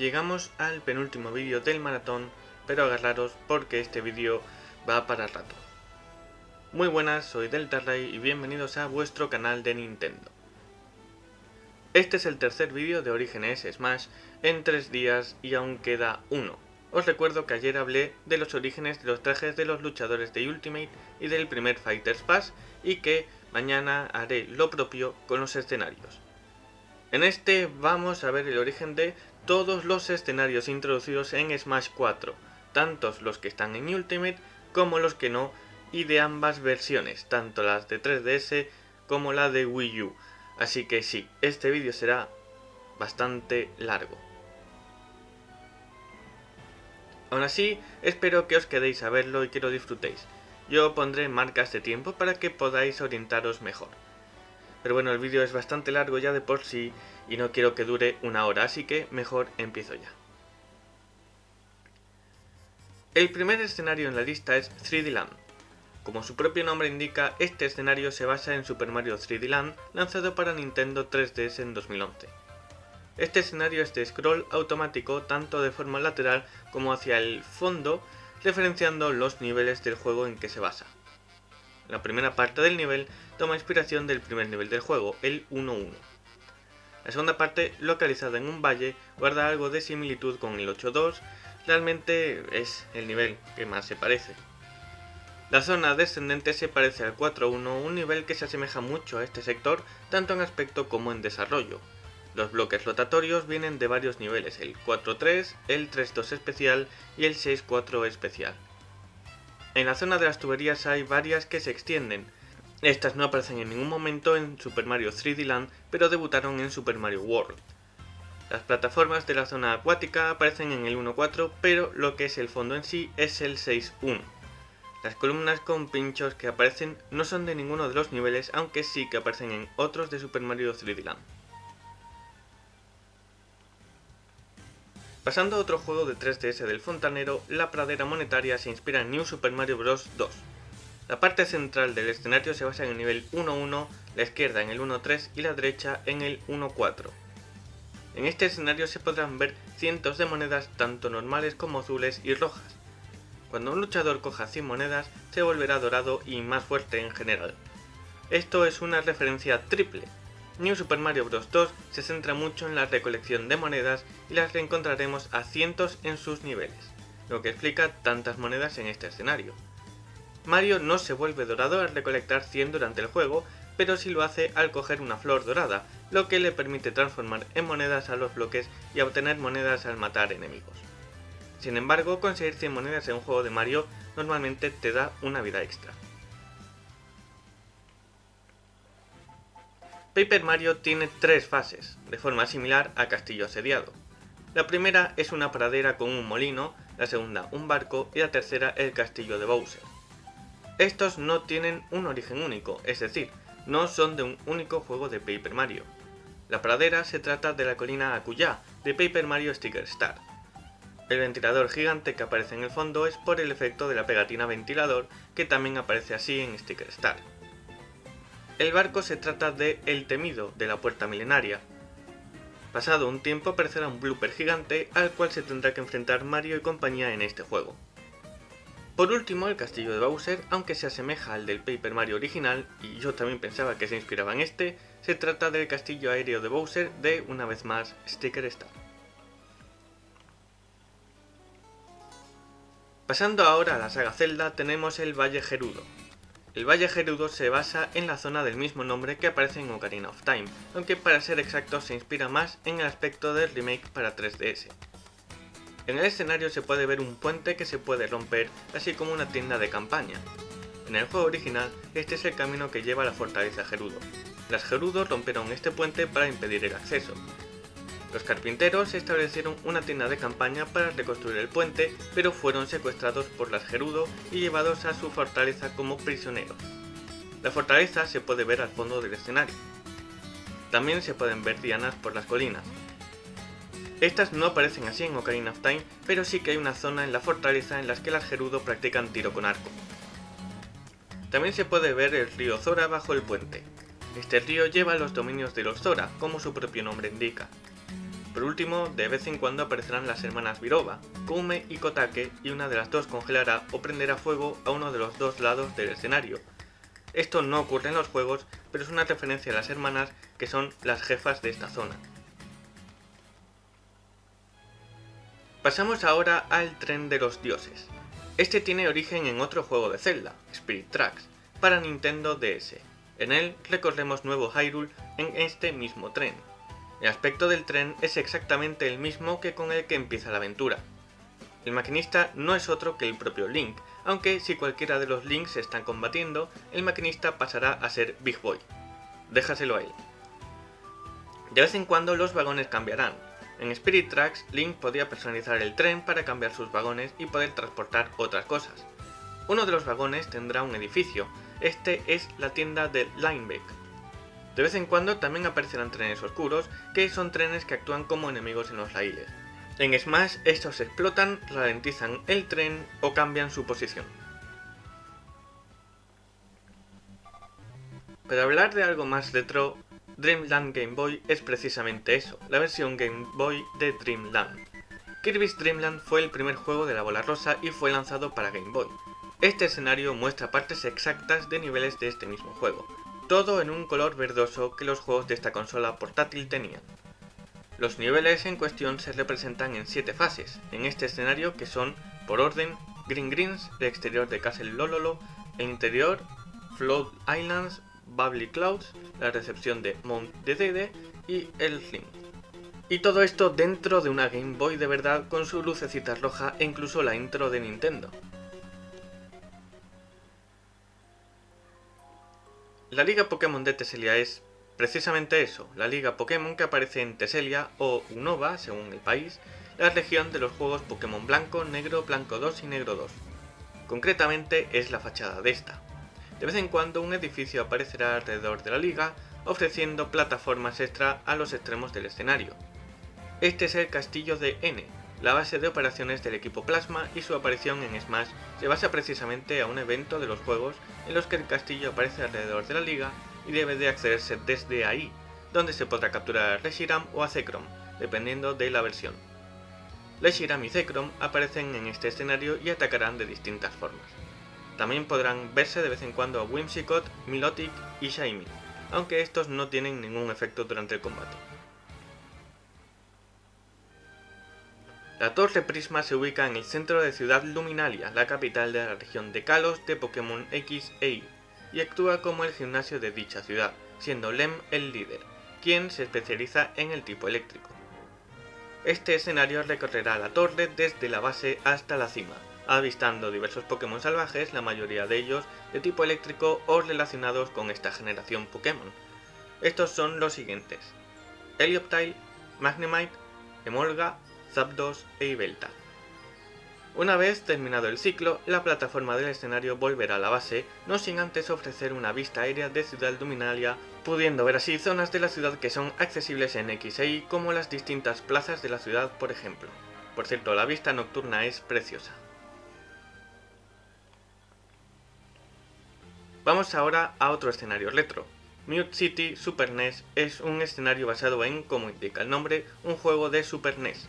llegamos al penúltimo vídeo del maratón, pero agarraros porque este vídeo va para rato. Muy buenas, soy Deltarray y bienvenidos a vuestro canal de Nintendo. Este es el tercer vídeo de Orígenes Smash en tres días y aún queda uno. Os recuerdo que ayer hablé de los orígenes de los trajes de los luchadores de Ultimate y del primer Fighters Pass y que mañana haré lo propio con los escenarios. En este vamos a ver el origen de todos los escenarios introducidos en Smash 4, tantos los que están en Ultimate como los que no, y de ambas versiones, tanto las de 3DS como la de Wii U. Así que sí, este vídeo será bastante largo. Aún así, espero que os quedéis a verlo y que lo disfrutéis. Yo pondré marcas de tiempo para que podáis orientaros mejor. Pero bueno, el vídeo es bastante largo ya de por sí y no quiero que dure una hora, así que mejor empiezo ya. El primer escenario en la lista es 3D Land. Como su propio nombre indica, este escenario se basa en Super Mario 3D Land, lanzado para Nintendo 3DS en 2011. Este escenario es de scroll automático tanto de forma lateral como hacia el fondo, referenciando los niveles del juego en que se basa. La primera parte del nivel toma inspiración del primer nivel del juego, el 1-1. La segunda parte, localizada en un valle, guarda algo de similitud con el 8-2, realmente es el nivel que más se parece. La zona descendente se parece al 4-1, un nivel que se asemeja mucho a este sector, tanto en aspecto como en desarrollo. Los bloques rotatorios vienen de varios niveles, el 4-3, el 3-2 especial y el 6-4 especial. En la zona de las tuberías hay varias que se extienden. Estas no aparecen en ningún momento en Super Mario 3D Land, pero debutaron en Super Mario World. Las plataformas de la zona acuática aparecen en el 1.4, pero lo que es el fondo en sí es el 6.1. Las columnas con pinchos que aparecen no son de ninguno de los niveles, aunque sí que aparecen en otros de Super Mario 3D Land. Pasando a otro juego de 3DS del fontanero, la pradera monetaria se inspira en New Super Mario Bros. 2. La parte central del escenario se basa en el nivel 1-1, la izquierda en el 1-3 y la derecha en el 1-4. En este escenario se podrán ver cientos de monedas tanto normales como azules y rojas. Cuando un luchador coja 100 monedas, se volverá dorado y más fuerte en general. Esto es una referencia triple, New Super Mario Bros. 2 se centra mucho en la recolección de monedas y las reencontraremos a cientos en sus niveles, lo que explica tantas monedas en este escenario. Mario no se vuelve dorado al recolectar 100 durante el juego, pero sí lo hace al coger una flor dorada, lo que le permite transformar en monedas a los bloques y obtener monedas al matar enemigos. Sin embargo, conseguir 100 monedas en un juego de Mario normalmente te da una vida extra. Paper Mario tiene tres fases, de forma similar a Castillo Asediado. La primera es una pradera con un molino, la segunda un barco y la tercera el castillo de Bowser. Estos no tienen un origen único, es decir, no son de un único juego de Paper Mario. La pradera se trata de la colina Akuya, de Paper Mario Sticker Star. El ventilador gigante que aparece en el fondo es por el efecto de la pegatina ventilador que también aparece así en Sticker Star. El barco se trata de El Temido, de la Puerta Milenaria. Pasado un tiempo aparecerá un blooper gigante al cual se tendrá que enfrentar Mario y compañía en este juego. Por último, el castillo de Bowser, aunque se asemeja al del Paper Mario original, y yo también pensaba que se inspiraba en este, se trata del castillo aéreo de Bowser de, una vez más, Sticker Star. Pasando ahora a la saga Zelda, tenemos el Valle Gerudo, el Valle Gerudo se basa en la zona del mismo nombre que aparece en Ocarina of Time, aunque para ser exacto se inspira más en el aspecto del remake para 3DS. En el escenario se puede ver un puente que se puede romper, así como una tienda de campaña. En el juego original, este es el camino que lleva a la fortaleza Gerudo. Las Gerudos rompieron este puente para impedir el acceso, los carpinteros establecieron una tienda de campaña para reconstruir el puente, pero fueron secuestrados por las Gerudo y llevados a su fortaleza como prisioneros. La fortaleza se puede ver al fondo del escenario. También se pueden ver dianas por las colinas. Estas no aparecen así en Ocarina of Time, pero sí que hay una zona en la fortaleza en la que las Gerudo practican tiro con arco. También se puede ver el río Zora bajo el puente. Este río lleva los dominios de los Zora, como su propio nombre indica. Por último, de vez en cuando aparecerán las hermanas Virova, Kume y Kotake, y una de las dos congelará o prenderá fuego a uno de los dos lados del escenario. Esto no ocurre en los juegos, pero es una referencia a las hermanas que son las jefas de esta zona. Pasamos ahora al Tren de los Dioses. Este tiene origen en otro juego de Zelda, Spirit Tracks, para Nintendo DS. En él recorremos Nuevo Hyrule en este mismo tren. El aspecto del tren es exactamente el mismo que con el que empieza la aventura. El maquinista no es otro que el propio Link, aunque si cualquiera de los Links se están combatiendo, el maquinista pasará a ser Big Boy. Déjaselo a él. De vez en cuando los vagones cambiarán. En Spirit Tracks, Link podía personalizar el tren para cambiar sus vagones y poder transportar otras cosas. Uno de los vagones tendrá un edificio, este es la tienda de Linebeck, de vez en cuando también aparecerán trenes oscuros, que son trenes que actúan como enemigos en los raíles. En Smash estos explotan, ralentizan el tren o cambian su posición. Para hablar de algo más retro, Dreamland Game Boy es precisamente eso, la versión Game Boy de Dreamland. Kirby's Dreamland fue el primer juego de la bola rosa y fue lanzado para Game Boy. Este escenario muestra partes exactas de niveles de este mismo juego, todo en un color verdoso que los juegos de esta consola portátil tenían. Los niveles en cuestión se representan en 7 fases, en este escenario que son, por orden, Green Greens, el exterior de Castle Lololo, el interior, Float Islands, Bubbly Clouds, la recepción de Mount Dedede y el Slim. Y todo esto dentro de una Game Boy de verdad con su lucecita roja e incluso la intro de Nintendo. La Liga Pokémon de Teselia es precisamente eso, la Liga Pokémon que aparece en Teselia o Unova, según el país, la región de los juegos Pokémon Blanco, Negro, Blanco 2 y Negro 2. Concretamente es la fachada de esta. De vez en cuando un edificio aparecerá alrededor de la liga, ofreciendo plataformas extra a los extremos del escenario. Este es el castillo de N, la base de operaciones del equipo Plasma y su aparición en Smash se basa precisamente a un evento de los juegos en los que el castillo aparece alrededor de la liga y debe de accederse desde ahí, donde se podrá capturar a Reshiram o a Zekrom, dependiendo de la versión. Reshiram y Zekrom aparecen en este escenario y atacarán de distintas formas. También podrán verse de vez en cuando a Whimsicott, Milotic y Shiny, aunque estos no tienen ningún efecto durante el combate. La Torre Prisma se ubica en el centro de Ciudad Luminalia, la capital de la región de Kalos de Pokémon X e Y, y actúa como el gimnasio de dicha ciudad, siendo Lem el líder, quien se especializa en el tipo eléctrico. Este escenario recorrerá la torre desde la base hasta la cima, avistando diversos Pokémon salvajes, la mayoría de ellos de tipo eléctrico o relacionados con esta generación Pokémon. Estos son los siguientes. Helioptile, Magnemite, Emolga, Zapdos e Ibelta. Una vez terminado el ciclo, la plataforma del escenario volverá a la base, no sin antes ofrecer una vista aérea de Ciudad Luminalia, pudiendo ver así zonas de la ciudad que son accesibles en X e como las distintas plazas de la ciudad, por ejemplo. Por cierto, la vista nocturna es preciosa. Vamos ahora a otro escenario retro, Mute City Super NES es un escenario basado en, como indica el nombre, un juego de Super NES,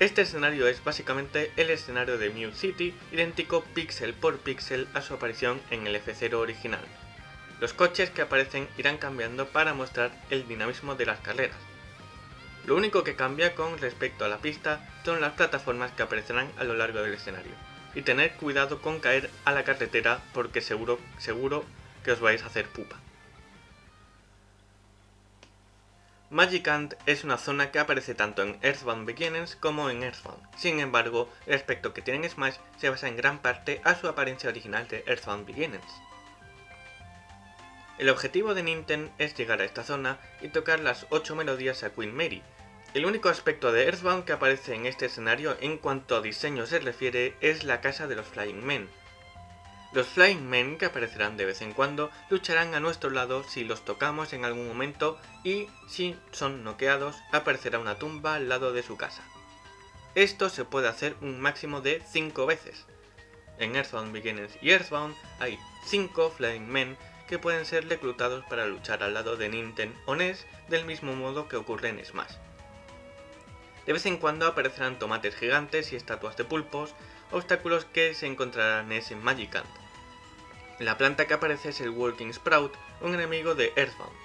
este escenario es básicamente el escenario de Mute City, idéntico píxel por píxel a su aparición en el F0 original. Los coches que aparecen irán cambiando para mostrar el dinamismo de las carreras. Lo único que cambia con respecto a la pista son las plataformas que aparecerán a lo largo del escenario. Y tener cuidado con caer a la carretera porque seguro, seguro que os vais a hacer pupa. Magicant es una zona que aparece tanto en Earthbound Beginnings como en Earthbound. Sin embargo, el aspecto que tiene en Smash se basa en gran parte a su apariencia original de Earthbound Beginnings. El objetivo de Nintendo es llegar a esta zona y tocar las 8 melodías a Queen Mary. El único aspecto de Earthbound que aparece en este escenario en cuanto a diseño se refiere es la casa de los Flying Men, los Flying Men, que aparecerán de vez en cuando, lucharán a nuestro lado si los tocamos en algún momento y, si son noqueados, aparecerá una tumba al lado de su casa. Esto se puede hacer un máximo de 5 veces. En Earthbound Beginners y Earthbound hay 5 Flying Men que pueden ser reclutados para luchar al lado de Nintendo o NES del mismo modo que ocurre en Smash. De vez en cuando aparecerán tomates gigantes y estatuas de pulpos, obstáculos que se encontrarán en Magicant. La planta que aparece es el Working Sprout, un enemigo de Earthbound.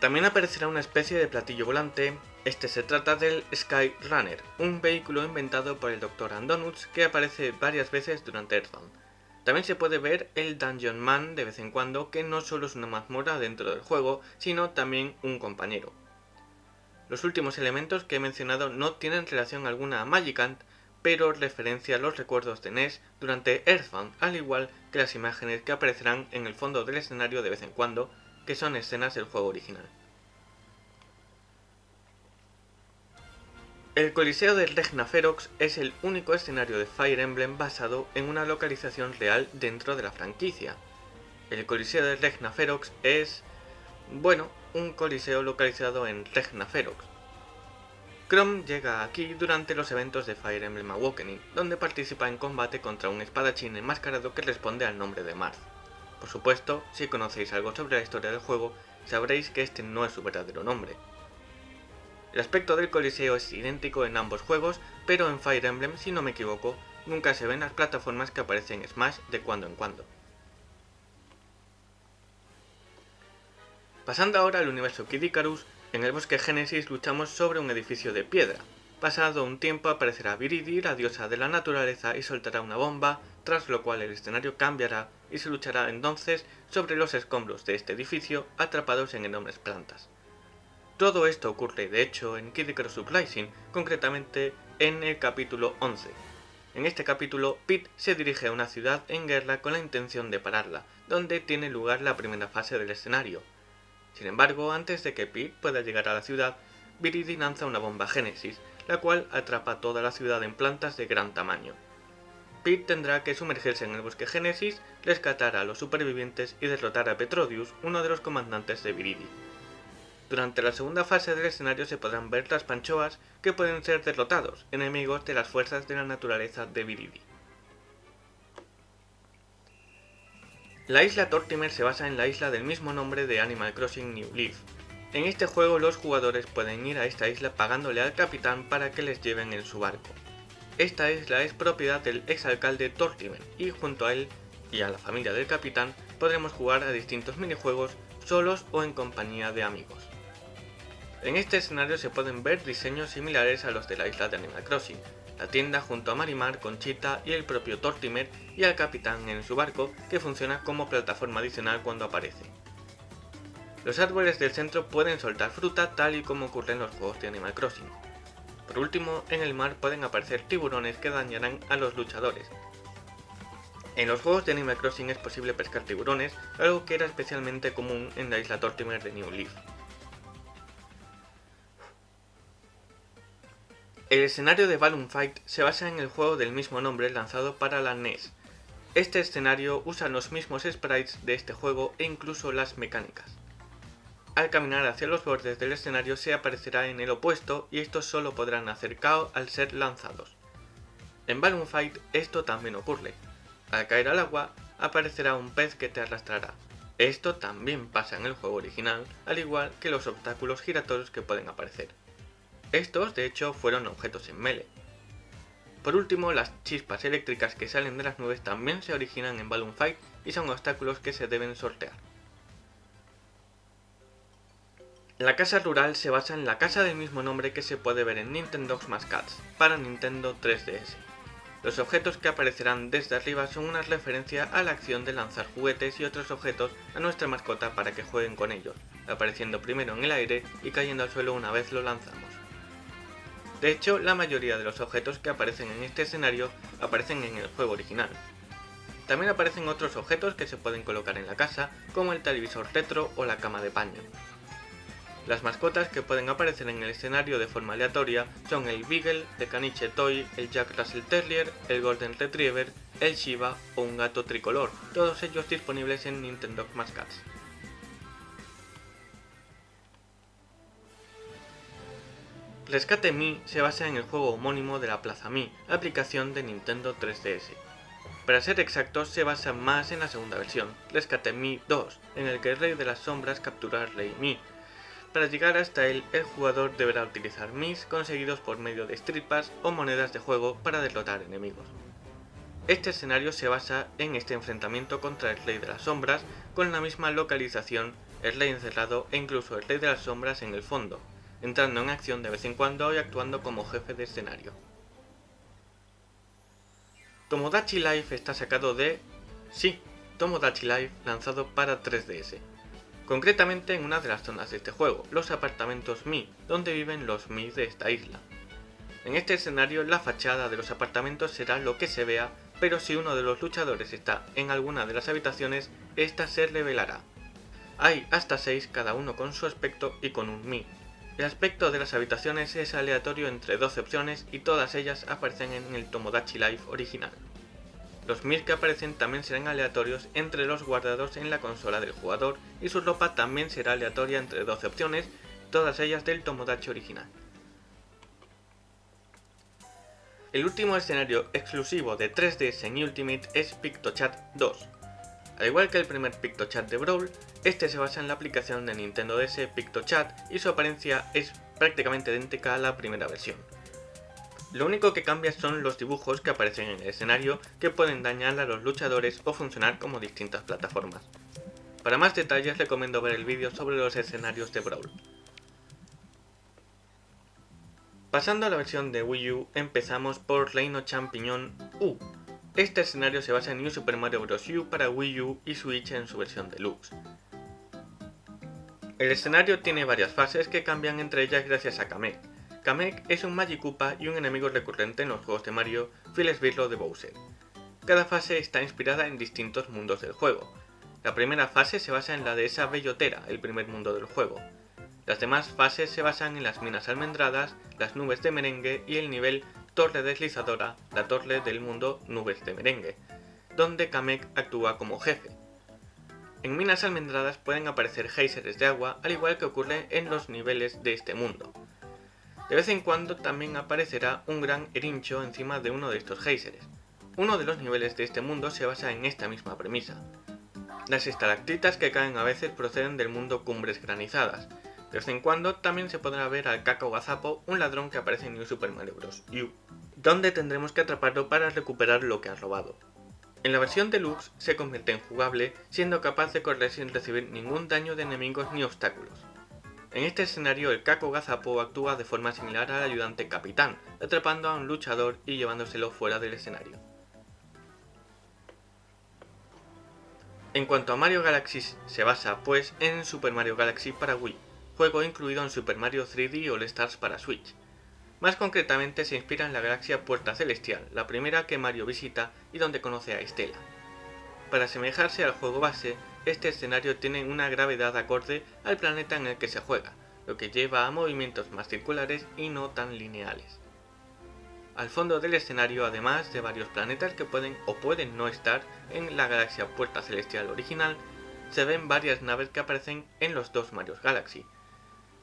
También aparecerá una especie de platillo volante, este se trata del Sky Runner, un vehículo inventado por el Dr. Andonuts que aparece varias veces durante Earthbound. También se puede ver el Dungeon Man de vez en cuando, que no solo es una mazmorra dentro del juego, sino también un compañero. Los últimos elementos que he mencionado no tienen relación alguna a Magicant, pero referencia los recuerdos de NES durante Earthbound, al igual que las imágenes que aparecerán en el fondo del escenario de vez en cuando, que son escenas del juego original. El Coliseo de Regna Ferox es el único escenario de Fire Emblem basado en una localización real dentro de la franquicia. El Coliseo de Regna Ferox es, bueno, un coliseo localizado en Regna Ferox. Chrome llega aquí durante los eventos de Fire Emblem Awakening, donde participa en combate contra un espadachín enmascarado que responde al nombre de Marth. Por supuesto, si conocéis algo sobre la historia del juego, sabréis que este no es su verdadero nombre. El aspecto del coliseo es idéntico en ambos juegos, pero en Fire Emblem, si no me equivoco, nunca se ven las plataformas que aparecen en Smash de cuando en cuando. Pasando ahora al universo Kid Icarus, en el bosque Génesis luchamos sobre un edificio de piedra. Pasado un tiempo aparecerá Viridi, la diosa de la naturaleza, y soltará una bomba, tras lo cual el escenario cambiará y se luchará entonces sobre los escombros de este edificio atrapados en enormes plantas. Todo esto ocurre de hecho en Kid Icarus concretamente en el capítulo 11. En este capítulo, Pete se dirige a una ciudad en guerra con la intención de pararla, donde tiene lugar la primera fase del escenario, sin embargo, antes de que Pete pueda llegar a la ciudad, Viridi lanza una bomba Génesis, la cual atrapa toda la ciudad en plantas de gran tamaño. Pete tendrá que sumergirse en el bosque Génesis, rescatar a los supervivientes y derrotar a Petrodius, uno de los comandantes de Viridi. Durante la segunda fase del escenario se podrán ver las panchoas que pueden ser derrotados, enemigos de las fuerzas de la naturaleza de Viridi. La isla Tortimer se basa en la isla del mismo nombre de Animal Crossing New Leaf. En este juego los jugadores pueden ir a esta isla pagándole al capitán para que les lleven en su barco. Esta isla es propiedad del exalcalde Tortimer y junto a él y a la familia del capitán podremos jugar a distintos minijuegos solos o en compañía de amigos. En este escenario se pueden ver diseños similares a los de la isla de Animal Crossing, la tienda junto a Marimar, Conchita y el propio Tortimer y al capitán en su barco que funciona como plataforma adicional cuando aparece. Los árboles del centro pueden soltar fruta tal y como ocurre en los juegos de Animal Crossing. Por último, en el mar pueden aparecer tiburones que dañarán a los luchadores. En los juegos de Animal Crossing es posible pescar tiburones, algo que era especialmente común en la isla Tortimer de New Leaf. El escenario de Balloon Fight se basa en el juego del mismo nombre lanzado para la NES. Este escenario usa los mismos sprites de este juego e incluso las mecánicas. Al caminar hacia los bordes del escenario se aparecerá en el opuesto y estos solo podrán hacer KO al ser lanzados. En Balloon Fight esto también ocurre. Al caer al agua aparecerá un pez que te arrastrará. Esto también pasa en el juego original, al igual que los obstáculos giratorios que pueden aparecer. Estos, de hecho, fueron objetos en Melee. Por último, las chispas eléctricas que salen de las nubes también se originan en Balloon Fight y son obstáculos que se deben sortear. La casa rural se basa en la casa del mismo nombre que se puede ver en Nintendo Smash Cats para Nintendo 3DS. Los objetos que aparecerán desde arriba son una referencia a la acción de lanzar juguetes y otros objetos a nuestra mascota para que jueguen con ellos, apareciendo primero en el aire y cayendo al suelo una vez lo lanzamos. De hecho, la mayoría de los objetos que aparecen en este escenario aparecen en el juego original. También aparecen otros objetos que se pueden colocar en la casa, como el televisor retro o la cama de paño. Las mascotas que pueden aparecer en el escenario de forma aleatoria son el Beagle de Caniche Toy, el Jack Russell Terrier, el Golden Retriever, el Shiba o un gato tricolor, todos ellos disponibles en Nintendo Smash Rescate Mi se basa en el juego homónimo de la Plaza Mi, aplicación de Nintendo 3DS. Para ser exactos, se basa más en la segunda versión, Rescate Mi 2, en el que el Rey de las Sombras captura al Rey Mi. Para llegar hasta él, el jugador deberá utilizar mis conseguidos por medio de Street Pass o monedas de juego para derrotar enemigos. Este escenario se basa en este enfrentamiento contra el Rey de las Sombras con la misma localización, el Rey encerrado e incluso el Rey de las Sombras en el fondo, entrando en acción de vez en cuando y actuando como jefe de escenario. Tomodachi Life está sacado de... Sí, Tomodachi Life lanzado para 3DS. Concretamente en una de las zonas de este juego, los apartamentos Mi, donde viven los Mi de esta isla. En este escenario la fachada de los apartamentos será lo que se vea pero si uno de los luchadores está en alguna de las habitaciones, esta se revelará. Hay hasta 6 cada uno con su aspecto y con un Mi. El aspecto de las habitaciones es aleatorio entre 12 opciones y todas ellas aparecen en el Tomodachi Life original. Los Mi que aparecen también serán aleatorios entre los guardados en la consola del jugador y su ropa también será aleatoria entre 12 opciones, todas ellas del Tomodachi original. El último escenario exclusivo de 3DS en Ultimate es PictoChat 2. Al igual que el primer PictoChat de Brawl, este se basa en la aplicación de Nintendo DS PictoChat y su apariencia es prácticamente idéntica a la primera versión. Lo único que cambia son los dibujos que aparecen en el escenario que pueden dañar a los luchadores o funcionar como distintas plataformas. Para más detalles recomiendo ver el vídeo sobre los escenarios de Brawl. Pasando a la versión de Wii U, empezamos por Reino Champiñón U. Este escenario se basa en New Super Mario Bros. U para Wii U y Switch en su versión deluxe. El escenario tiene varias fases que cambian entre ellas gracias a Kamek. Kamek es un Magikoopa y un enemigo recurrente en los juegos de Mario, fiel esbirro de Bowser. Cada fase está inspirada en distintos mundos del juego. La primera fase se basa en la de esa bellotera, el primer mundo del juego. Las demás fases se basan en las minas almendradas, las nubes de merengue y el nivel Torre Deslizadora, la torre del mundo Nubes de Merengue, donde Kamek actúa como jefe. En minas almendradas pueden aparecer geysers de agua, al igual que ocurre en los niveles de este mundo. De vez en cuando también aparecerá un gran erincho encima de uno de estos geysers. Uno de los niveles de este mundo se basa en esta misma premisa. Las estalactitas que caen a veces proceden del mundo Cumbres Granizadas, de vez en cuando también se podrá ver al Caco Gazapo, un ladrón que aparece en New Super Mario Bros. U, donde tendremos que atraparlo para recuperar lo que ha robado. En la versión deluxe se convierte en jugable, siendo capaz de correr sin recibir ningún daño de enemigos ni obstáculos. En este escenario el Caco Gazapo actúa de forma similar al ayudante capitán, atrapando a un luchador y llevándoselo fuera del escenario. En cuanto a Mario Galaxy se basa pues en Super Mario Galaxy para Wii, juego incluido en Super Mario 3D All Stars para Switch. Más concretamente se inspira en la galaxia Puerta Celestial, la primera que Mario visita y donde conoce a Estela. Para asemejarse al juego base, este escenario tiene una gravedad acorde al planeta en el que se juega, lo que lleva a movimientos más circulares y no tan lineales. Al fondo del escenario, además de varios planetas que pueden o pueden no estar en la galaxia Puerta Celestial original, se ven varias naves que aparecen en los dos Mario Galaxy,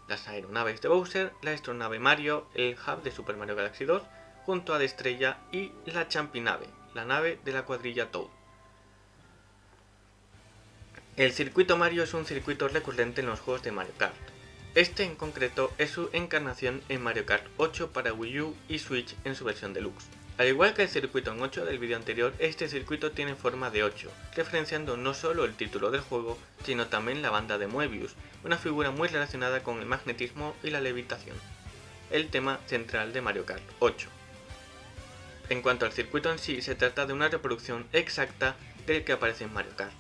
las aeronaves de Bowser, la astronave Mario, el hub de Super Mario Galaxy 2, junto a Destrella y la Champinave, la nave de la cuadrilla Toad. El circuito Mario es un circuito recurrente en los juegos de Mario Kart. Este en concreto es su encarnación en Mario Kart 8 para Wii U y Switch en su versión deluxe. Al igual que el circuito en 8 del vídeo anterior, este circuito tiene forma de 8, referenciando no solo el título del juego, sino también la banda de Moebius, una figura muy relacionada con el magnetismo y la levitación, el tema central de Mario Kart 8. En cuanto al circuito en sí, se trata de una reproducción exacta del que aparece en Mario Kart.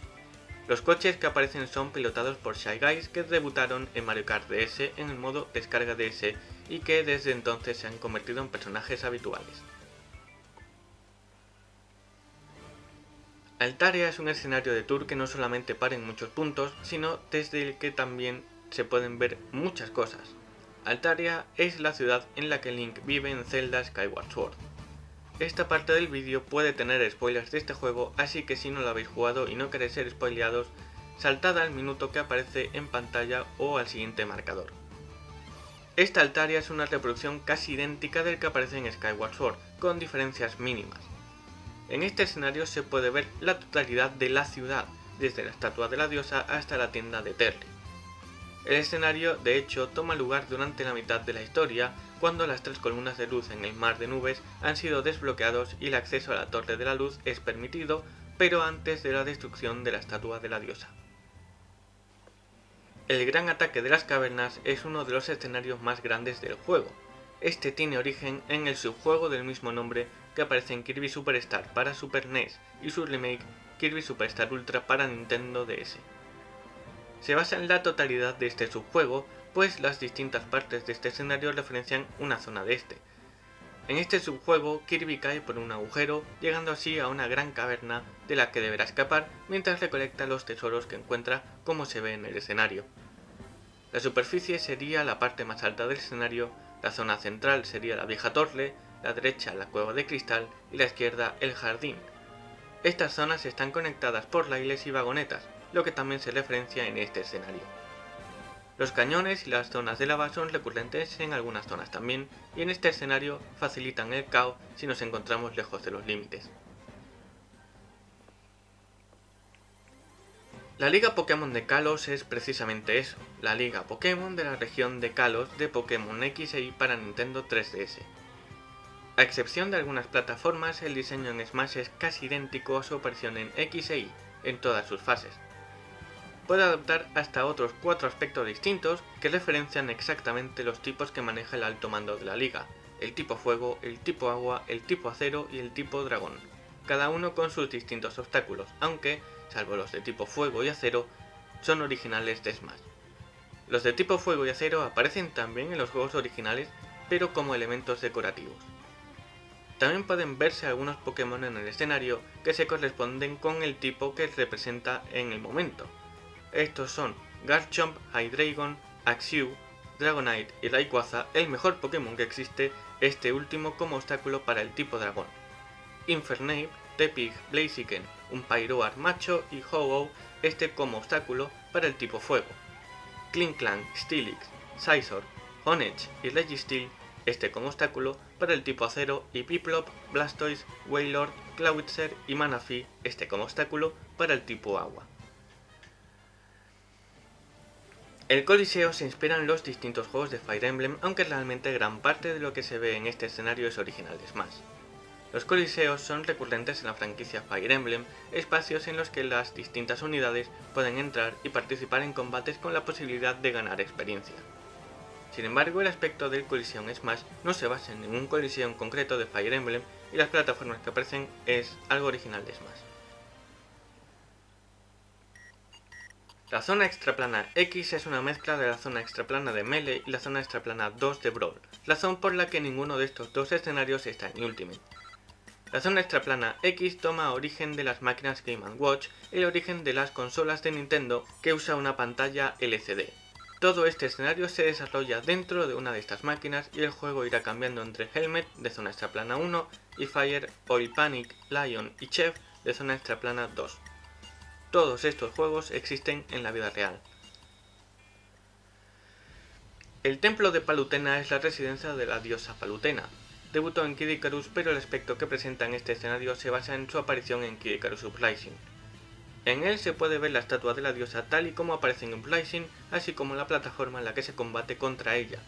Los coches que aparecen son pilotados por Shy Guys que debutaron en Mario Kart DS en el modo descarga DS y que desde entonces se han convertido en personajes habituales. Altaria es un escenario de tour que no solamente para en muchos puntos, sino desde el que también se pueden ver muchas cosas. Altaria es la ciudad en la que Link vive en Zelda Skyward Sword. Esta parte del vídeo puede tener spoilers de este juego, así que si no lo habéis jugado y no queréis ser spoileados, saltad al minuto que aparece en pantalla o al siguiente marcador. Esta Altaria es una reproducción casi idéntica del que aparece en Skyward Sword, con diferencias mínimas. En este escenario se puede ver la totalidad de la ciudad, desde la estatua de la diosa hasta la tienda de Terry. El escenario, de hecho, toma lugar durante la mitad de la historia, cuando las tres columnas de luz en el mar de nubes han sido desbloqueados y el acceso a la Torre de la Luz es permitido, pero antes de la destrucción de la estatua de la diosa. El gran ataque de las cavernas es uno de los escenarios más grandes del juego. Este tiene origen en el subjuego del mismo nombre que aparece en Kirby Superstar para Super NES y su remake Kirby Superstar Ultra para Nintendo DS. Se basa en la totalidad de este subjuego, pues las distintas partes de este escenario referencian una zona de este. En este subjuego, Kirby cae por un agujero, llegando así a una gran caverna de la que deberá escapar mientras recolecta los tesoros que encuentra como se ve en el escenario. La superficie sería la parte más alta del escenario, la zona central sería la vieja torre, la derecha la cueva de cristal y la izquierda el jardín. Estas zonas están conectadas por raíles y vagonetas, lo que también se referencia en este escenario. Los cañones y las zonas de lava son recurrentes en algunas zonas también, y en este escenario facilitan el caos si nos encontramos lejos de los límites. La Liga Pokémon de Kalos es precisamente eso, la Liga Pokémon de la región de Kalos de Pokémon X Y para Nintendo 3DS. A excepción de algunas plataformas, el diseño en Smash es casi idéntico a su aparición en X e Y, en todas sus fases. Puede adoptar hasta otros cuatro aspectos distintos que referencian exactamente los tipos que maneja el alto mando de la liga, el tipo fuego, el tipo agua, el tipo acero y el tipo dragón, cada uno con sus distintos obstáculos, aunque, salvo los de tipo fuego y acero, son originales de Smash. Los de tipo fuego y acero aparecen también en los juegos originales, pero como elementos decorativos. También pueden verse algunos Pokémon en el escenario que se corresponden con el tipo que representa en el momento. Estos son Garchomp, Hydreigon, Axew, Dragonite y Rayquaza, el mejor Pokémon que existe, este último como obstáculo para el tipo dragón. Infernape, Tepig, Blaziken, un Pyroar macho y ho este como obstáculo para el tipo fuego. Klinklang, Steelix, Scizor, Honedge y Registeel este como obstáculo para el tipo acero y Piplup, Blastoise, Wailord, Clawitzer y Manaphy, este como obstáculo para el tipo agua. El Coliseo se inspira en los distintos juegos de Fire Emblem, aunque realmente gran parte de lo que se ve en este escenario es original de Smash. Los coliseos son recurrentes en la franquicia Fire Emblem, espacios en los que las distintas unidades pueden entrar y participar en combates con la posibilidad de ganar experiencia. Sin embargo, el aspecto del Coliseum Smash no se basa en ningún Coliseum concreto de Fire Emblem y las plataformas que aparecen es algo original de Smash. La zona extraplana X es una mezcla de la zona extraplana de Melee y la zona extraplana 2 de Brawl, razón por la que ninguno de estos dos escenarios está en Ultimate. La zona extraplana X toma origen de las máquinas Game Watch y el origen de las consolas de Nintendo que usa una pantalla LCD, todo este escenario se desarrolla dentro de una de estas máquinas y el juego irá cambiando entre Helmet de zona extraplana 1 y Fire, Oil Panic, Lion y Chef de zona extraplana 2. Todos estos juegos existen en la vida real. El templo de Palutena es la residencia de la diosa Palutena. Debutó en Kid Icarus pero el aspecto que presenta en este escenario se basa en su aparición en Kid Icarus Uprising. En él se puede ver la estatua de la diosa tal y como aparece en Uprising, así como la plataforma en la que se combate contra ella.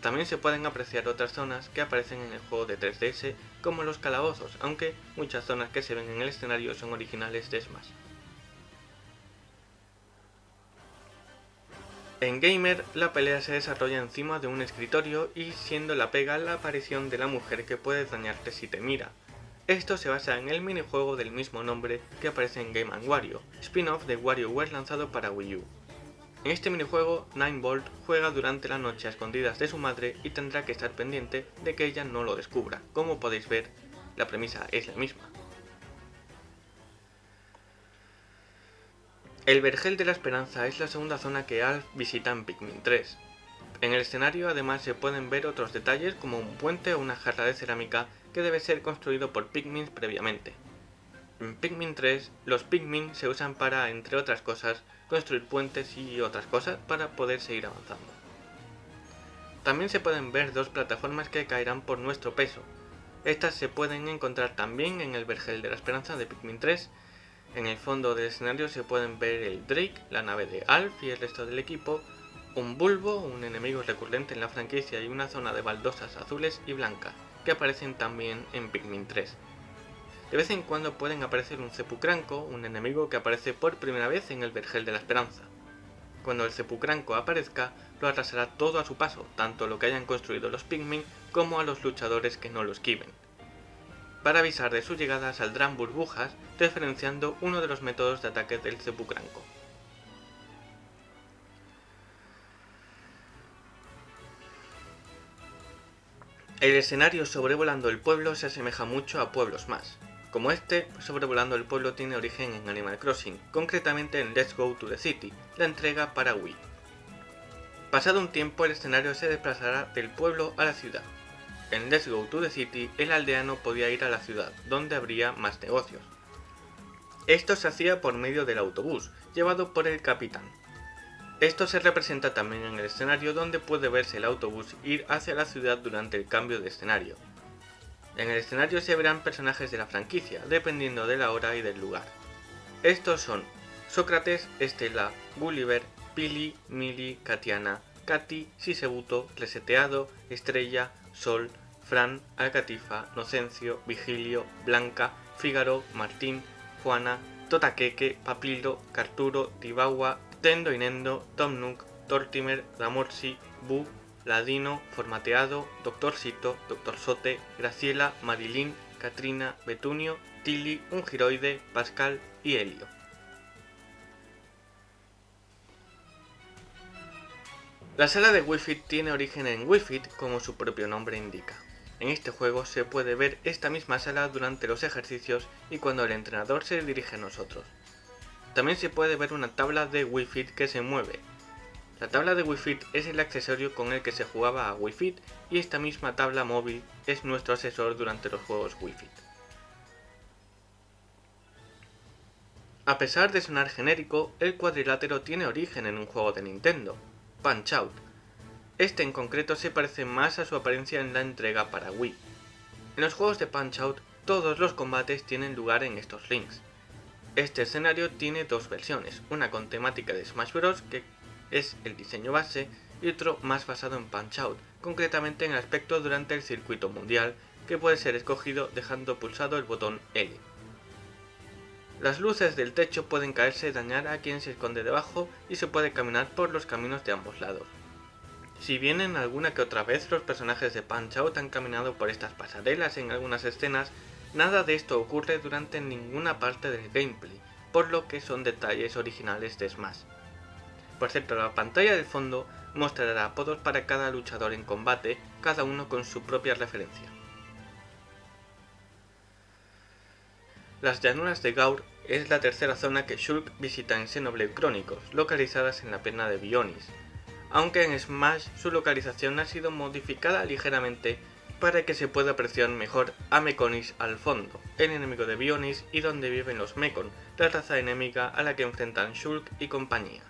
También se pueden apreciar otras zonas que aparecen en el juego de 3DS, como los calabozos, aunque muchas zonas que se ven en el escenario son originales de Smash. En Gamer, la pelea se desarrolla encima de un escritorio y siendo la pega la aparición de la mujer que puede dañarte si te mira, esto se basa en el minijuego del mismo nombre que aparece en Game Wario, spin-off de WarioWare lanzado para Wii U. En este minijuego, Ninebolt juega durante la noche a escondidas de su madre y tendrá que estar pendiente de que ella no lo descubra. Como podéis ver, la premisa es la misma. El Vergel de la Esperanza es la segunda zona que Alf visita en Pikmin 3. En el escenario además se pueden ver otros detalles como un puente o una jarra de cerámica que debe ser construido por Pikmin previamente. En Pikmin 3, los Pikmin se usan para, entre otras cosas, construir puentes y otras cosas para poder seguir avanzando. También se pueden ver dos plataformas que caerán por nuestro peso. Estas se pueden encontrar también en el Vergel de la Esperanza de Pikmin 3. En el fondo del escenario se pueden ver el Drake, la nave de Alf y el resto del equipo, un bulbo, un enemigo recurrente en la franquicia y una zona de baldosas azules y blancas, que aparecen también en Pikmin 3. De vez en cuando pueden aparecer un Cepucranco, un enemigo que aparece por primera vez en el Vergel de la Esperanza. Cuando el Cepucranco aparezca, lo arrasará todo a su paso, tanto lo que hayan construido los Pikmin como a los luchadores que no lo esquiven. Para avisar de su llegada saldrán burbujas, referenciando uno de los métodos de ataque del Cepucranco. El escenario sobrevolando el pueblo se asemeja mucho a pueblos más. Como este, sobrevolando el pueblo tiene origen en Animal Crossing, concretamente en Let's Go to the City, la entrega para Wii. Pasado un tiempo el escenario se desplazará del pueblo a la ciudad. En Let's Go to the City el aldeano podía ir a la ciudad, donde habría más negocios. Esto se hacía por medio del autobús, llevado por el capitán, esto se representa también en el escenario donde puede verse el autobús ir hacia la ciudad durante el cambio de escenario. En el escenario se verán personajes de la franquicia, dependiendo de la hora y del lugar. Estos son Sócrates, Estela, Gulliver, Pili, Mili, Katiana, Katy, Sisebuto, Reseteado, Estrella, Sol, Fran, Alcatifa, Nocencio, Vigilio, Blanca, Fígaro, Martín, Juana, Totaqueque, Papilo, Carturo, Tibagua, Tendo Inendo, Tom Nook, Tortimer, Damorsi, Bu, Ladino, Formateado, Doctor Sito, Doctor Sote, Graciela, Marilyn, Katrina, Betunio, Tilly, Ungiroide, Pascal y Helio. La sala de Wi-Fi tiene origen en Wi-Fi, como su propio nombre indica. En este juego se puede ver esta misma sala durante los ejercicios y cuando el entrenador se dirige a nosotros. También se puede ver una tabla de Wii Fit que se mueve. La tabla de Wii Fit es el accesorio con el que se jugaba a Wii Fit y esta misma tabla móvil es nuestro asesor durante los juegos Wii Fit. A pesar de sonar genérico, el cuadrilátero tiene origen en un juego de Nintendo, Punch Out. Este en concreto se parece más a su apariencia en la entrega para Wii. En los juegos de Punch Out, todos los combates tienen lugar en estos rings. Este escenario tiene dos versiones, una con temática de Smash Bros, que es el diseño base, y otro más basado en Punch-Out, concretamente en el aspecto durante el circuito mundial, que puede ser escogido dejando pulsado el botón L. Las luces del techo pueden caerse y dañar a quien se esconde debajo y se puede caminar por los caminos de ambos lados. Si bien en alguna que otra vez los personajes de Punch-Out han caminado por estas pasarelas en algunas escenas, Nada de esto ocurre durante ninguna parte del gameplay, por lo que son detalles originales de Smash. Por cierto, la pantalla del fondo mostrará apodos para cada luchador en combate, cada uno con su propia referencia. Las llanuras de Gaur es la tercera zona que Shulk visita en Xenoblade Chronicles, localizadas en la pena de Bionis, aunque en Smash su localización ha sido modificada ligeramente para que se pueda apreciar mejor a Mekonis al fondo, el enemigo de Bionis y donde viven los Mekon, la raza enemiga a la que enfrentan Shulk y compañía.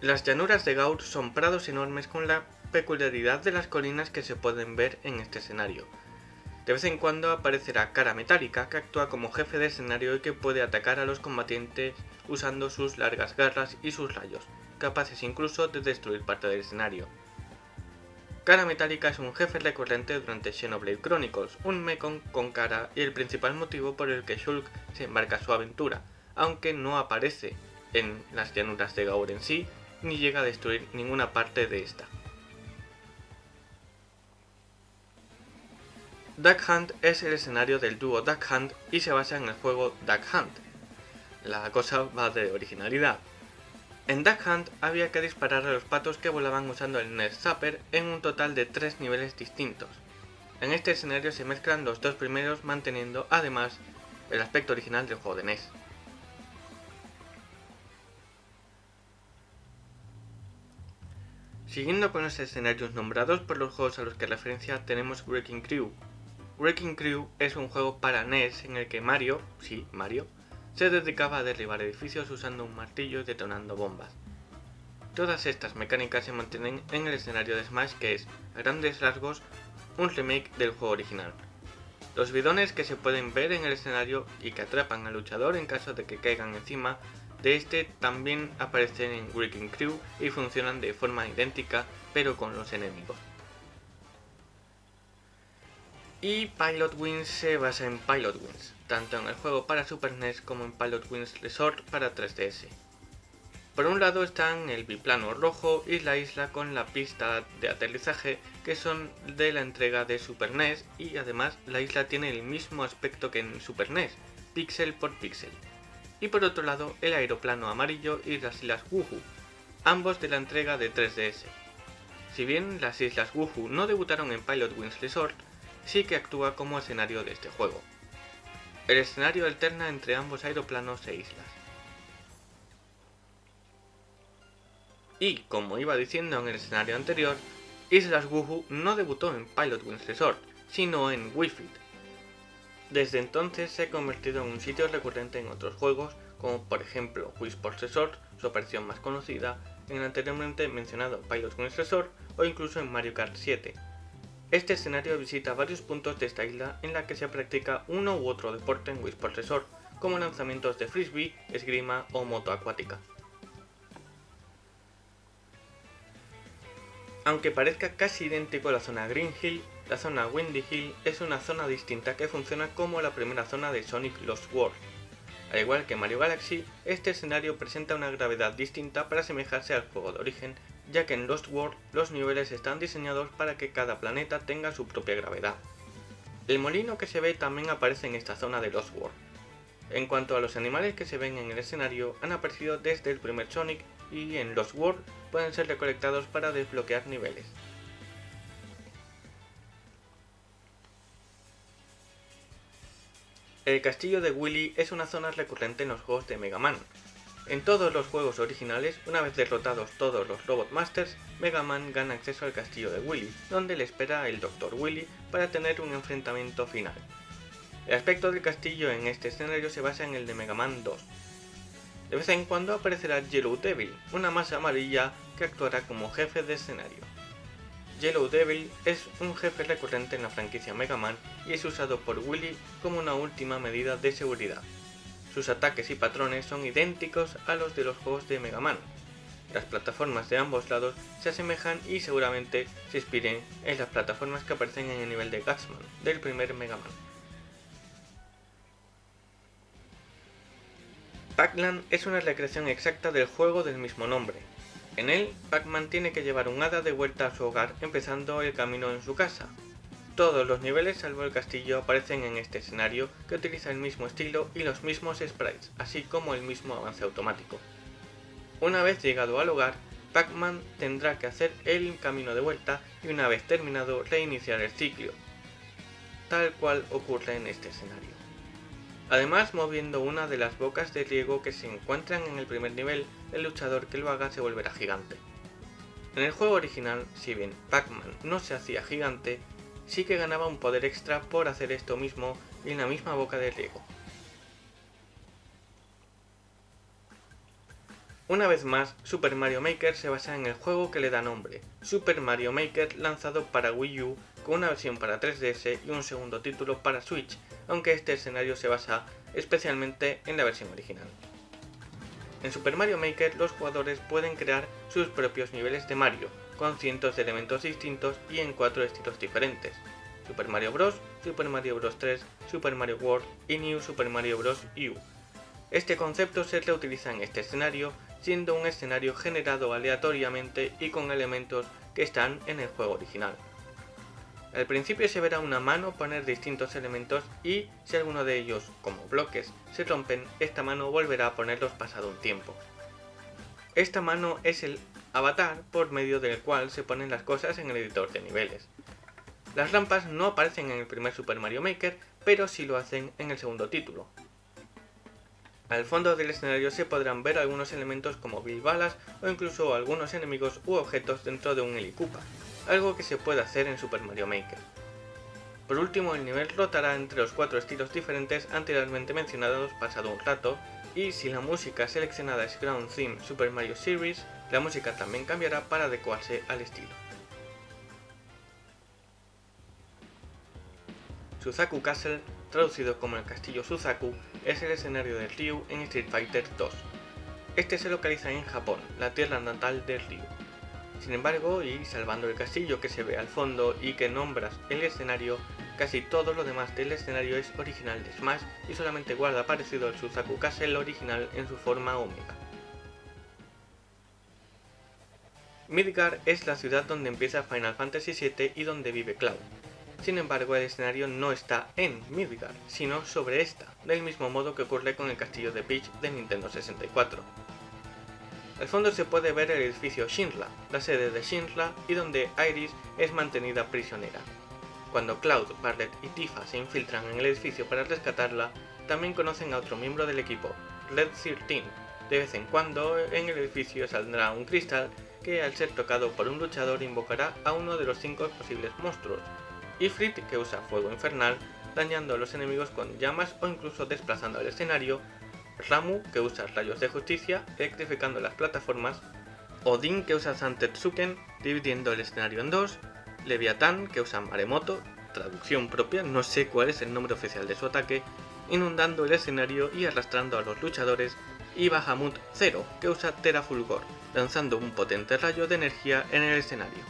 Las llanuras de Gaur son prados enormes con la peculiaridad de las colinas que se pueden ver en este escenario. De vez en cuando aparecerá Cara Metálica, que actúa como jefe de escenario y que puede atacar a los combatientes usando sus largas garras y sus rayos, capaces incluso de destruir parte del escenario. Cara Metálica es un jefe recurrente durante Xenoblade Chronicles, un Mekon con cara y el principal motivo por el que Shulk se embarca a su aventura, aunque no aparece en las llanuras de Gaur en sí, ni llega a destruir ninguna parte de esta. Duck Hunt es el escenario del dúo Duck Hunt y se basa en el juego Duck Hunt. La cosa va de originalidad, en Duck Hunt había que disparar a los patos que volaban usando el Nest Zapper en un total de tres niveles distintos. En este escenario se mezclan los dos primeros manteniendo además el aspecto original del juego de NES. Siguiendo con los escenarios nombrados por los juegos a los que referencia tenemos Wrecking Crew. Wrecking Crew es un juego para NES en el que Mario, sí, Mario, se dedicaba a derribar edificios usando un martillo y detonando bombas. Todas estas mecánicas se mantienen en el escenario de Smash que es, a grandes rasgos, un remake del juego original. Los bidones que se pueden ver en el escenario y que atrapan al luchador en caso de que caigan encima de este también aparecen en Wrecking Crew y funcionan de forma idéntica pero con los enemigos. Y Pilot Wings se basa en Pilot Wings, tanto en el juego para Super NES como en Pilot Wings Resort para 3DS. Por un lado están el biplano rojo y la isla con la pista de aterrizaje que son de la entrega de Super NES y además la isla tiene el mismo aspecto que en Super NES, píxel por píxel. Y por otro lado el aeroplano amarillo y las islas Wuhu, ambos de la entrega de 3DS. Si bien las islas Wuhu no debutaron en Pilot Wings Resort, sí que actúa como escenario de este juego. El escenario alterna entre ambos aeroplanos e islas. Y, como iba diciendo en el escenario anterior, Islas Wuhu no debutó en Pilot Wings Resort, sino en Wii Fit. Desde entonces se ha convertido en un sitio recurrente en otros juegos, como por ejemplo Wii Sports Resort, su aparición más conocida, en el anteriormente mencionado Pilot Wings Resort o incluso en Mario Kart 7. Este escenario visita varios puntos de esta isla en la que se practica uno u otro deporte en Wii Sports Resort, como lanzamientos de frisbee, esgrima o moto acuática. Aunque parezca casi idéntico a la zona Green Hill, la zona Windy Hill es una zona distinta que funciona como la primera zona de Sonic Lost World. Al igual que Mario Galaxy, este escenario presenta una gravedad distinta para asemejarse al juego de origen, ya que en Lost World los niveles están diseñados para que cada planeta tenga su propia gravedad. El molino que se ve también aparece en esta zona de Lost World. En cuanto a los animales que se ven en el escenario, han aparecido desde el primer Sonic y en Lost World pueden ser recolectados para desbloquear niveles. El castillo de Willy es una zona recurrente en los juegos de Mega Man. En todos los juegos originales, una vez derrotados todos los Robot Masters, Mega Man gana acceso al castillo de Willy, donde le espera el Dr. Willy para tener un enfrentamiento final. El aspecto del castillo en este escenario se basa en el de Mega Man 2, de vez en cuando aparecerá Yellow Devil, una masa amarilla que actuará como jefe de escenario. Yellow Devil es un jefe recurrente en la franquicia Mega Man y es usado por Willy como una última medida de seguridad. Sus ataques y patrones son idénticos a los de los juegos de Mega Man. Las plataformas de ambos lados se asemejan y seguramente se inspiren en las plataformas que aparecen en el nivel de Gatsman del primer Mega Man. Pac-Land es una recreación exacta del juego del mismo nombre. En él, Pac-Man tiene que llevar un hada de vuelta a su hogar empezando el camino en su casa. Todos los niveles salvo el castillo aparecen en este escenario que utiliza el mismo estilo y los mismos sprites, así como el mismo avance automático. Una vez llegado al hogar, Pac-Man tendrá que hacer el camino de vuelta y una vez terminado reiniciar el ciclo, tal cual ocurre en este escenario. Además, moviendo una de las bocas de riego que se encuentran en el primer nivel, el luchador que lo haga se volverá gigante. En el juego original, si bien Pac-Man no se hacía gigante, sí que ganaba un poder extra por hacer esto mismo en la misma boca de riego. Una vez más, Super Mario Maker se basa en el juego que le da nombre, Super Mario Maker lanzado para Wii U con una versión para 3DS y un segundo título para Switch, aunque este escenario se basa especialmente en la versión original. En Super Mario Maker los jugadores pueden crear sus propios niveles de Mario, con cientos de elementos distintos y en cuatro estilos diferentes. Super Mario Bros., Super Mario Bros. 3, Super Mario World y New Super Mario Bros. U. Este concepto se reutiliza en este escenario, siendo un escenario generado aleatoriamente y con elementos que están en el juego original. Al principio se verá una mano poner distintos elementos y si alguno de ellos, como bloques, se rompen, esta mano volverá a ponerlos pasado un tiempo. Esta mano es el avatar por medio del cual se ponen las cosas en el editor de niveles. Las rampas no aparecen en el primer Super Mario Maker, pero sí lo hacen en el segundo título. Al fondo del escenario se podrán ver algunos elementos como bilbalas o incluso algunos enemigos u objetos dentro de un helicupa algo que se puede hacer en Super Mario Maker. Por último, el nivel rotará entre los cuatro estilos diferentes anteriormente mencionados pasado un rato, y si la música seleccionada es Ground Theme Super Mario Series, la música también cambiará para adecuarse al estilo. Suzaku Castle, traducido como el castillo Suzaku, es el escenario de Ryu en Street Fighter 2. Este se localiza en Japón, la tierra natal de Ryu. Sin embargo, y salvando el castillo que se ve al fondo y que nombras el escenario, casi todo lo demás del escenario es original de Smash y solamente guarda parecido al Suzaku Castle original en su forma Omega. Midgar es la ciudad donde empieza Final Fantasy VII y donde vive Cloud. Sin embargo, el escenario no está en Midgar, sino sobre esta, del mismo modo que ocurre con el castillo de Peach de Nintendo 64. Al fondo se puede ver el edificio Shinra, la sede de Shinra y donde Iris es mantenida prisionera. Cuando Cloud, Barret y Tifa se infiltran en el edificio para rescatarla, también conocen a otro miembro del equipo, Red 13. De vez en cuando en el edificio saldrá un cristal que al ser tocado por un luchador invocará a uno de los cinco posibles monstruos, Ifrit que usa fuego infernal, dañando a los enemigos con llamas o incluso desplazando el escenario, Ramu que usa rayos de justicia, electrificando las plataformas, Odin que usa Santetsuken, dividiendo el escenario en dos, Leviatán que usa Maremoto, traducción propia, no sé cuál es el nombre oficial de su ataque, inundando el escenario y arrastrando a los luchadores, y Bahamut Zero que usa Terafulgor, lanzando un potente rayo de energía en el escenario.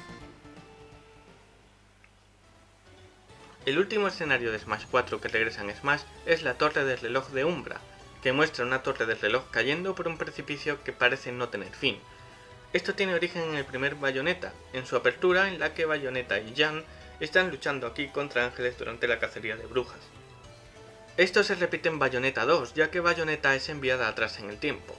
El último escenario de Smash 4 que regresa en Smash es la torre del reloj de Umbra, que muestra una torre del reloj cayendo por un precipicio que parece no tener fin. Esto tiene origen en el primer Bayonetta, en su apertura en la que Bayonetta y Jan están luchando aquí contra ángeles durante la cacería de brujas. Esto se repite en Bayonetta 2, ya que Bayonetta es enviada atrás en el tiempo.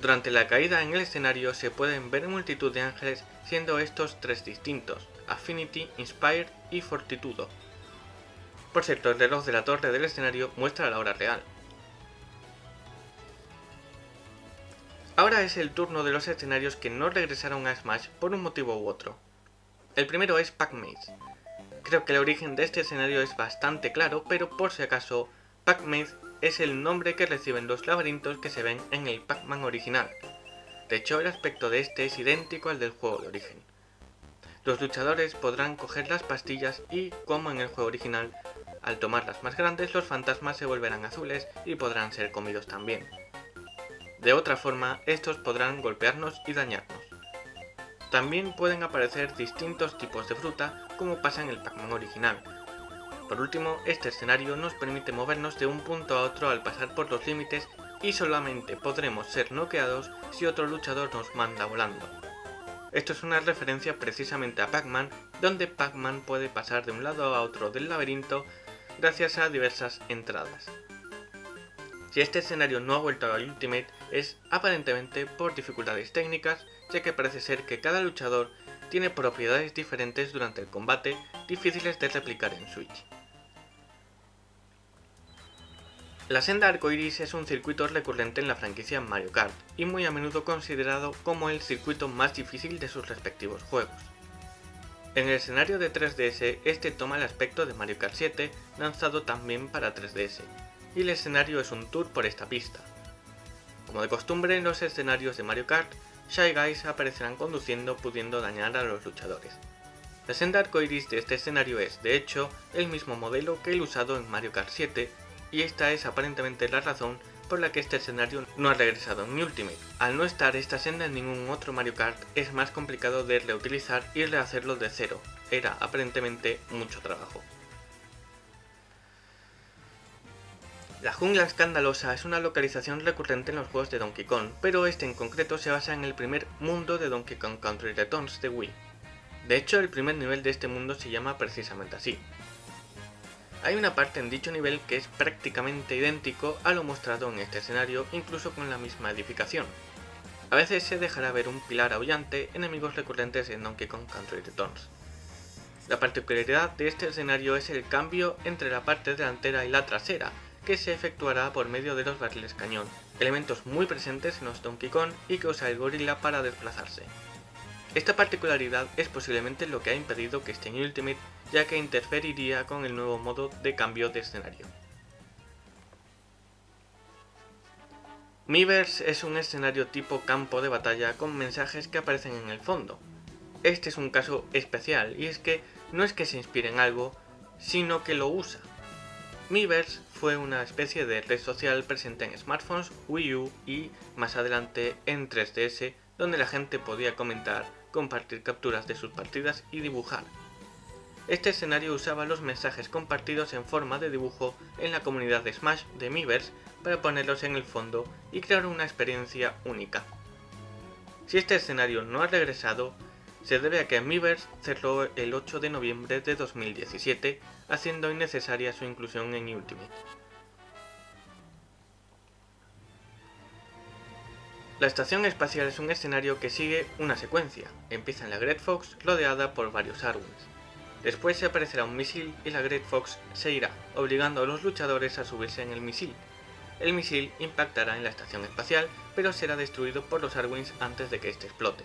Durante la caída en el escenario se pueden ver multitud de ángeles, siendo estos tres distintos, Affinity, Inspired y Fortitudo. Por cierto, el reloj de la torre del escenario muestra la hora real, Ahora es el turno de los escenarios que no regresaron a Smash por un motivo u otro. El primero es Pac-Maze. Creo que el origen de este escenario es bastante claro, pero por si acaso, Pac-Maze es el nombre que reciben los laberintos que se ven en el Pac-Man original. De hecho, el aspecto de este es idéntico al del juego de origen. Los luchadores podrán coger las pastillas y, como en el juego original, al tomarlas más grandes los fantasmas se volverán azules y podrán ser comidos también. De otra forma, estos podrán golpearnos y dañarnos. También pueden aparecer distintos tipos de fruta, como pasa en el Pac-Man original. Por último, este escenario nos permite movernos de un punto a otro al pasar por los límites y solamente podremos ser noqueados si otro luchador nos manda volando. Esto es una referencia precisamente a Pac-Man, donde Pac-Man puede pasar de un lado a otro del laberinto gracias a diversas entradas. Si este escenario no ha vuelto al Ultimate es aparentemente por dificultades técnicas, ya que parece ser que cada luchador tiene propiedades diferentes durante el combate difíciles de replicar en Switch. La senda arcoiris es un circuito recurrente en la franquicia Mario Kart y muy a menudo considerado como el circuito más difícil de sus respectivos juegos. En el escenario de 3DS este toma el aspecto de Mario Kart 7 lanzado también para 3DS y el escenario es un tour por esta pista. Como de costumbre en los escenarios de Mario Kart, Shy Guys aparecerán conduciendo pudiendo dañar a los luchadores. La senda arcoiris de este escenario es, de hecho, el mismo modelo que el usado en Mario Kart 7, y esta es aparentemente la razón por la que este escenario no ha regresado en Ultimate. Al no estar esta senda en ningún otro Mario Kart, es más complicado de reutilizar y rehacerlo de cero. Era aparentemente mucho trabajo. La jungla escandalosa es una localización recurrente en los juegos de Donkey Kong, pero este en concreto se basa en el primer mundo de Donkey Kong Country Returns de Wii. De hecho, el primer nivel de este mundo se llama precisamente así. Hay una parte en dicho nivel que es prácticamente idéntico a lo mostrado en este escenario, incluso con la misma edificación. A veces se dejará ver un pilar aullante, enemigos recurrentes en Donkey Kong Country Returns. La particularidad de este escenario es el cambio entre la parte delantera y la trasera, que se efectuará por medio de los barriles cañón, elementos muy presentes en los Donkey Kong y que usa el gorila para desplazarse. Esta particularidad es posiblemente lo que ha impedido que esté en Ultimate, ya que interferiría con el nuevo modo de cambio de escenario. Miiverse es un escenario tipo campo de batalla con mensajes que aparecen en el fondo. Este es un caso especial y es que no es que se inspire en algo, sino que lo usa. Miiverse fue una especie de red social presente en smartphones, Wii U y más adelante en 3DS donde la gente podía comentar, compartir capturas de sus partidas y dibujar. Este escenario usaba los mensajes compartidos en forma de dibujo en la comunidad de Smash de Miiverse para ponerlos en el fondo y crear una experiencia única. Si este escenario no ha regresado, se debe a que Miiverse cerró el 8 de noviembre de 2017, haciendo innecesaria su inclusión en Ultimate. La estación espacial es un escenario que sigue una secuencia. Empieza en la Great Fox rodeada por varios Arwings. Después se aparecerá un misil y la Great Fox se irá, obligando a los luchadores a subirse en el misil. El misil impactará en la estación espacial, pero será destruido por los Arwings antes de que éste explote.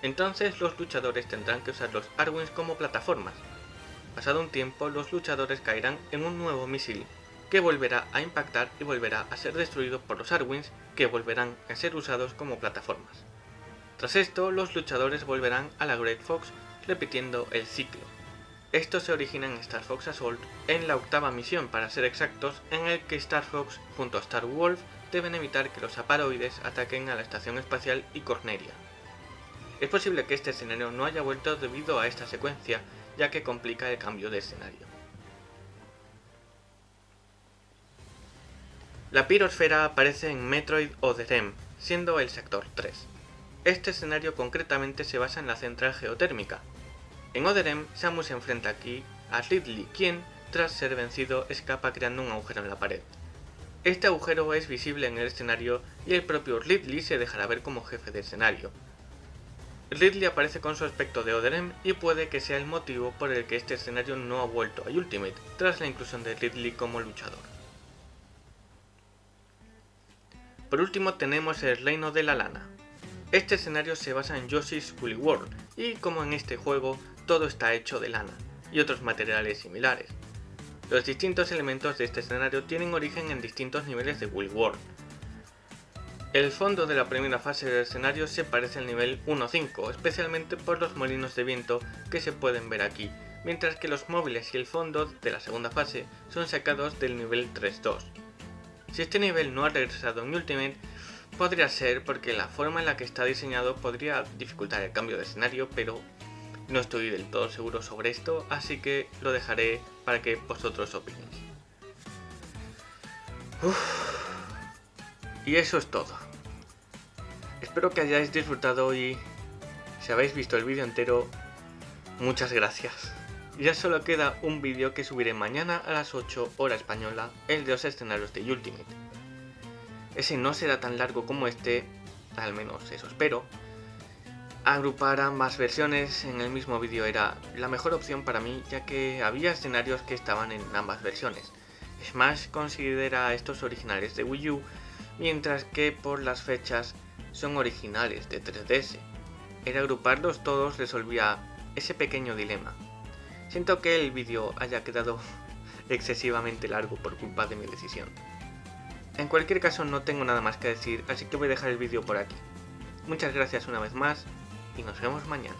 Entonces los luchadores tendrán que usar los Arwings como plataformas. Pasado un tiempo, los luchadores caerán en un nuevo misil, que volverá a impactar y volverá a ser destruido por los Arwings, que volverán a ser usados como plataformas. Tras esto, los luchadores volverán a la Great Fox, repitiendo el ciclo. Esto se origina en Star Fox Assault, en la octava misión para ser exactos, en el que Star Fox junto a Star Wolf deben evitar que los aparoides ataquen a la estación espacial y Corneria. Es posible que este escenario no haya vuelto debido a esta secuencia, ya que complica el cambio de escenario. La pirosfera aparece en Metroid Other siendo el sector 3. Este escenario concretamente se basa en la central geotérmica. En Other Samus se enfrenta aquí a Ridley, quien, tras ser vencido, escapa creando un agujero en la pared. Este agujero es visible en el escenario y el propio Ridley se dejará ver como jefe de escenario, Ridley aparece con su aspecto de Oderem y puede que sea el motivo por el que este escenario no ha vuelto a Ultimate, tras la inclusión de Ridley como luchador. Por último tenemos el Reino de la Lana. Este escenario se basa en Yoshi's Woolly World, y como en este juego, todo está hecho de lana, y otros materiales similares. Los distintos elementos de este escenario tienen origen en distintos niveles de Woolly World, el fondo de la primera fase del escenario se parece al nivel 1.5, especialmente por los molinos de viento que se pueden ver aquí, mientras que los móviles y el fondo de la segunda fase son sacados del nivel 3.2. Si este nivel no ha regresado en Ultimate, podría ser porque la forma en la que está diseñado podría dificultar el cambio de escenario, pero no estoy del todo seguro sobre esto, así que lo dejaré para que vosotros opinéis. Y eso es todo. Espero que hayáis disfrutado y si habéis visto el vídeo entero, muchas gracias. Ya solo queda un vídeo que subiré mañana a las 8 hora española, el de los escenarios de Ultimate. Ese no será tan largo como este, al menos eso espero. Agrupar ambas versiones en el mismo vídeo era la mejor opción para mí, ya que había escenarios que estaban en ambas versiones. Smash considera estos originales de Wii U mientras que por las fechas son originales de 3DS. El agruparlos todos resolvía ese pequeño dilema. Siento que el vídeo haya quedado excesivamente largo por culpa de mi decisión. En cualquier caso no tengo nada más que decir, así que voy a dejar el vídeo por aquí. Muchas gracias una vez más y nos vemos mañana.